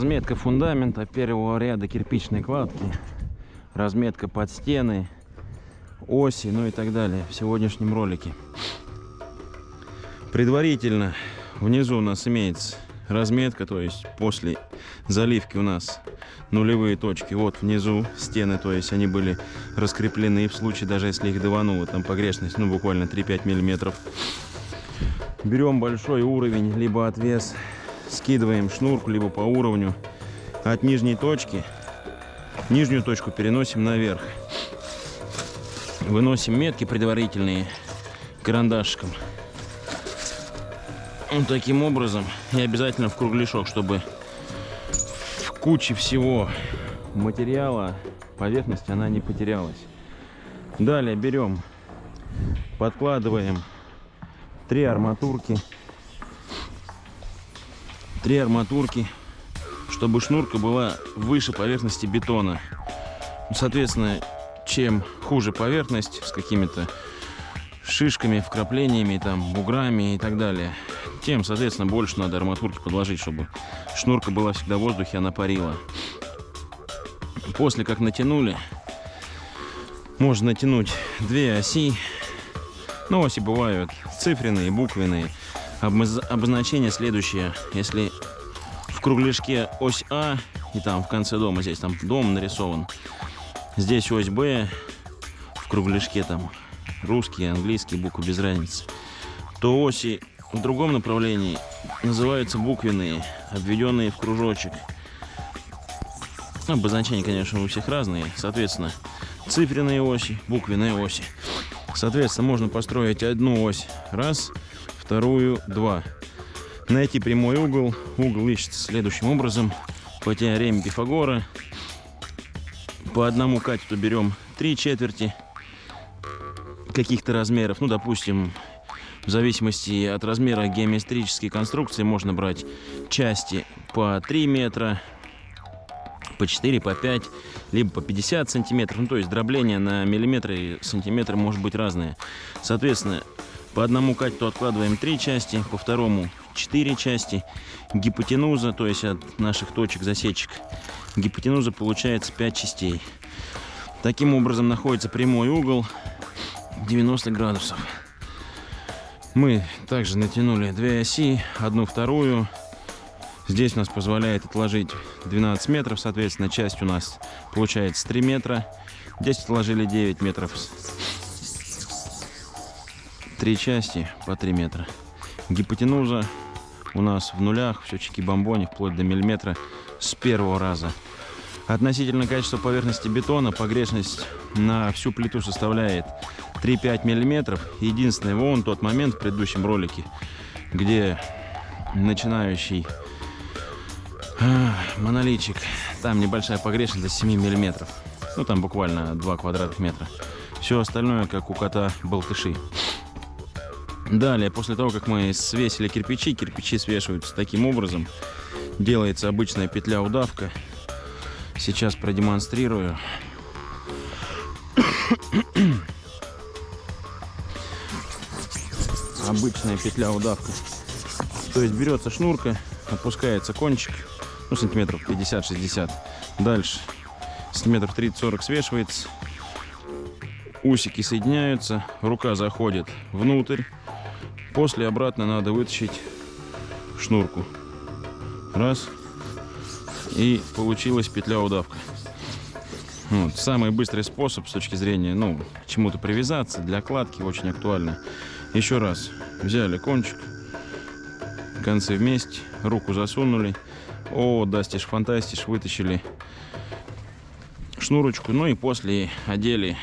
Разметка фундамента первого ряда кирпичной кладки. Разметка под стены, оси, ну и так далее в сегодняшнем ролике. Предварительно внизу у нас имеется разметка, то есть после заливки у нас нулевые точки. Вот внизу стены, то есть они были раскреплены в случае, даже если их давануло, там погрешность, ну буквально 3-5 миллиметров. Берем большой уровень, либо отвес, скидываем шнурку, либо по уровню от нижней точки. Нижнюю точку переносим наверх. Выносим метки предварительные карандашиком. Вот таким образом. И обязательно в кругляшок, чтобы в куче всего материала поверхность она не потерялась. Далее берем, подкладываем три арматурки. Три арматурки, чтобы шнурка была выше поверхности бетона. Соответственно, чем хуже поверхность с какими-то шишками, вкраплениями, там, буграми и так далее, тем, соответственно, больше надо арматурки подложить, чтобы шнурка была всегда в воздухе, она парила. После как натянули, можно натянуть две оси. Ну, оси бывают цифренные, буквенные. Обозначение следующее. Если в кругляшке ось А, и там в конце дома, здесь там дом нарисован, здесь ось Б, в кругляшке там русский, английский, буквы без разницы, то оси в другом направлении называются буквенные, обведенные в кружочек. Обозначения, конечно, у всех разные. Соответственно, цифренные оси, буквенные оси. Соответственно, можно построить одну ось раз, вторую два. Найти прямой угол. Угол ищется следующим образом. По теореме Пифагора. По одному катету берем три четверти каких-то размеров. Ну, допустим, в зависимости от размера геометрической конструкции можно брать части по 3 метра, по 4, по 5, либо по 50 сантиметров. Ну, то есть дробление на миллиметры и сантиметры может быть разное. Соответственно, по одному катету откладываем 3 части, по второму 4 части. Гипотенуза, то есть от наших точек засечек, гипотенуза получается 5 частей. Таким образом находится прямой угол 90 градусов. Мы также натянули две оси, одну вторую. Здесь у нас позволяет отложить 12 метров, соответственно, часть у нас получается 3 метра. Здесь отложили 9 метров. Три части по 3 метра. Гипотенуза у нас в нулях, все чики-бомбони, вплоть до миллиметра с первого раза. Относительно качества поверхности бетона погрешность на всю плиту составляет 3-5 миллиметров. Единственное, вон тот момент в предыдущем ролике, где начинающий а, монолитчик, там небольшая погрешность до 7 миллиметров. Ну, там буквально 2 квадратных метра. Все остальное, как у кота болтыши. Далее, после того, как мы свесили кирпичи, кирпичи свешиваются таким образом. Делается обычная петля-удавка. Сейчас продемонстрирую. обычная петля удавка. То есть берется шнурка, опускается кончик, ну, сантиметров 50-60. Дальше сантиметров 30-40 свешивается. Усики соединяются, рука заходит внутрь. После обратно надо вытащить шнурку. Раз. И получилась петля-удавка. Вот. Самый быстрый способ с точки зрения, ну, к чему-то привязаться, для кладки очень актуально. Еще раз. Взяли кончик. Концы вместе. Руку засунули. О, дастиш, фантастиш. Вытащили шнурочку. Ну и после одели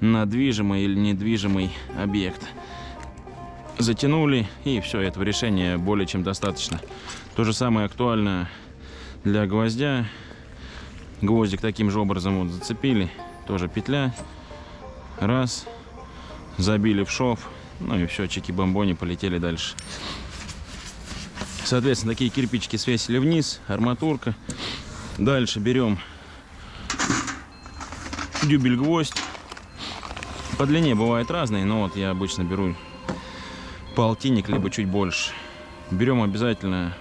на движимый или недвижимый объект. Затянули. И все, этого решения более чем достаточно. То же самое актуально для гвоздя. Гвоздик таким же образом вот зацепили. Тоже петля. Раз. Забили в шов ну и все, чики-бомбони полетели дальше. Соответственно, такие кирпичики свесили вниз, арматурка. Дальше берем дюбель-гвоздь. По длине бывают разные, но вот я обычно беру полтинник, либо чуть больше. Берем обязательно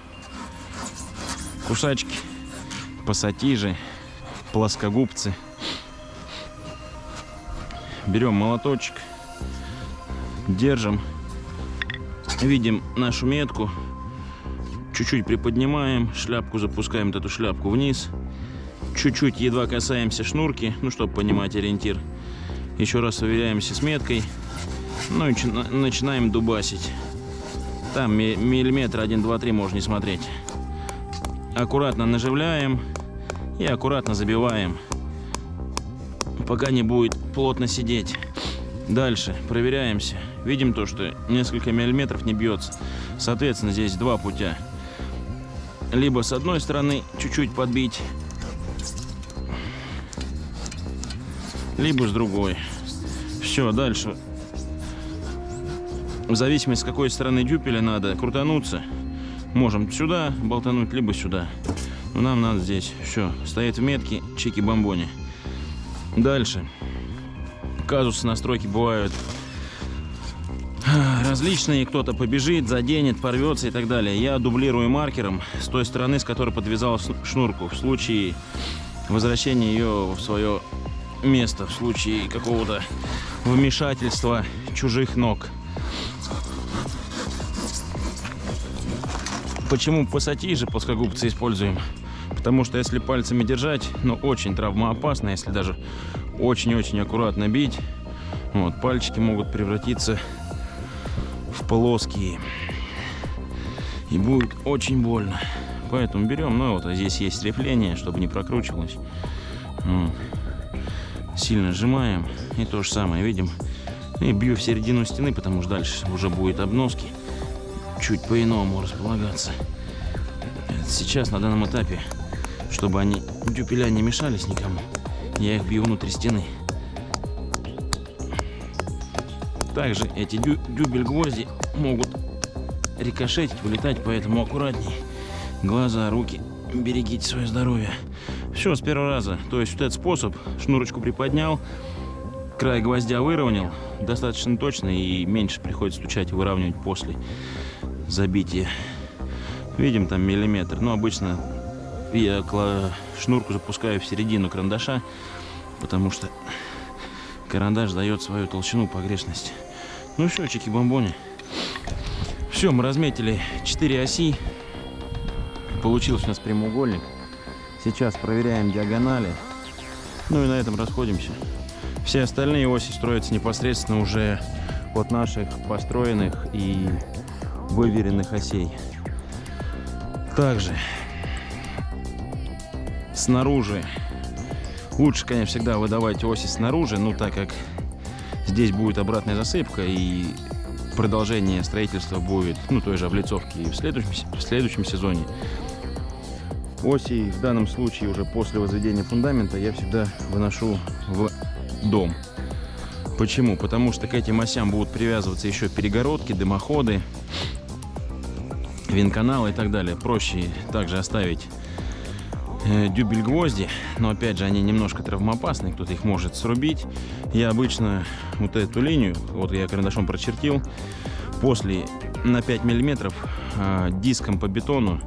кусачки, пассатижи, плоскогубцы. Берем молоточек, держим, видим нашу метку, чуть-чуть приподнимаем, шляпку запускаем, вот эту шляпку вниз, чуть-чуть едва касаемся шнурки, ну, чтобы понимать ориентир. Еще раз уверяемся с меткой, ну и начинаем дубасить. Там миллиметр 1, 2, 3 можно не смотреть. Аккуратно наживляем и аккуратно забиваем, пока не будет плотно сидеть. Дальше проверяемся. Видим то, что несколько миллиметров не бьется. Соответственно, здесь два путя. Либо с одной стороны чуть-чуть подбить, либо с другой. Все, дальше в зависимости, с какой стороны дюпеля надо крутануться, можем сюда болтануть, либо сюда. Но нам надо здесь. Все, стоит в метке, чики-бомбони. Дальше. Казусы настройки бывают различные. Кто-то побежит, заденет, порвется и так далее. Я дублирую маркером с той стороны, с которой подвязал шнурку. В случае возвращения ее в свое место, в случае какого-то вмешательства чужих ног. Почему пассатижи плоскогубцы используем? Потому что если пальцами держать, ну очень травмоопасно, если даже очень-очень аккуратно бить, вот, пальчики могут превратиться в плоские. И будет очень больно. Поэтому берем, ну вот, а здесь есть репление, чтобы не прокручивалось. Вот. Сильно сжимаем. И то же самое, видим. И бью в середину стены, потому что дальше уже будет обноски чуть по-иному располагаться. Сейчас на данном этапе, чтобы они дюпеля не мешались никому, я их бью внутри стены. Также эти дю дюбель гвозди могут рикошетить, вылетать, поэтому аккуратней. Глаза, руки, берегите свое здоровье. Все с первого раза. То есть вот этот способ, шнурочку приподнял, край гвоздя выровнял, достаточно точно и меньше приходится стучать и выравнивать после забитие. Видим там миллиметр. Но обычно я шнурку запускаю в середину карандаша, потому что карандаш дает свою толщину погрешность. Ну все, чики-бомбони. Все, мы разметили 4 оси. Получился у нас прямоугольник. Сейчас проверяем диагонали. Ну и на этом расходимся. Все остальные оси строятся непосредственно уже от наших построенных и выверенных осей. Также снаружи лучше, конечно, всегда выдавать оси снаружи, ну так как здесь будет обратная засыпка и продолжение строительства будет, ну той же облицовки в следующем, в следующем сезоне. Оси в данном случае уже после возведения фундамента я всегда выношу в дом. Почему? Потому что к этим осям будут привязываться еще перегородки, дымоходы, винканал и так далее. Проще также оставить э, дюбель гвозди, но опять же они немножко травмоопасны, кто-то их может срубить. Я обычно вот эту линию, вот я карандашом прочертил, после на 5 миллиметров э, диском по бетону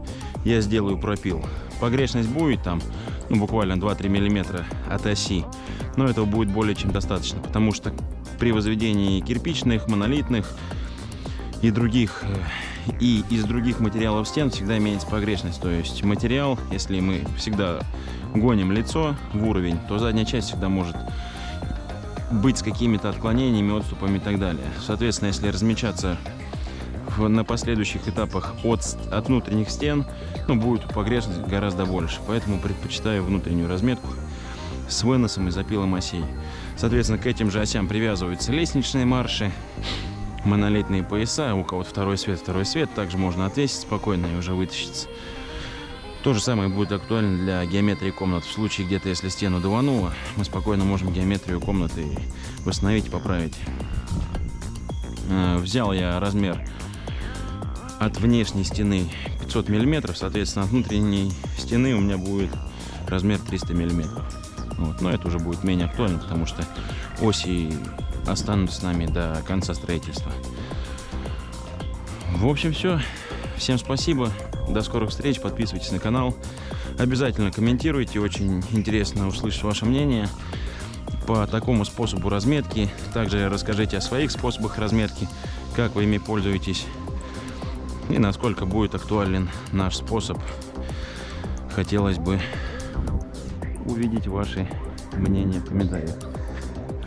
я сделаю пропил. Погрешность будет там, ну буквально 2-3 миллиметра от оси, но этого будет более чем достаточно, потому что при возведении кирпичных, монолитных и других э, и из других материалов стен всегда имеется погрешность. То есть материал, если мы всегда гоним лицо в уровень, то задняя часть всегда может быть с какими-то отклонениями, отступами и так далее. Соответственно, если размечаться в, на последующих этапах от, от внутренних стен, ну, будет погрешность гораздо больше. Поэтому предпочитаю внутреннюю разметку с выносом и запилом осей. Соответственно, к этим же осям привязываются лестничные марши, монолитные пояса, у кого-то второй свет, второй свет, также можно отвесить спокойно и уже вытащиться. То же самое будет актуально для геометрии комнат. В случае где-то, если стену давануло, мы спокойно можем геометрию комнаты восстановить и поправить. Э, взял я размер от внешней стены 500 миллиметров, соответственно, от внутренней стены у меня будет размер 300 миллиметров. Вот. Но это уже будет менее актуально, потому что оси останутся с нами до конца строительства. В общем, все. всем спасибо. До скорых встреч. Подписывайтесь на канал. Обязательно комментируйте. Очень интересно услышать ваше мнение по такому способу разметки. Также расскажите о своих способах разметки, как вы ими пользуетесь и насколько будет актуален наш способ. Хотелось бы увидеть ваши мнения в комментариях.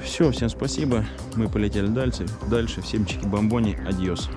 Все, всем спасибо. Мы полетели дальше. Дальше. Всем чики-бомбони. Адьос.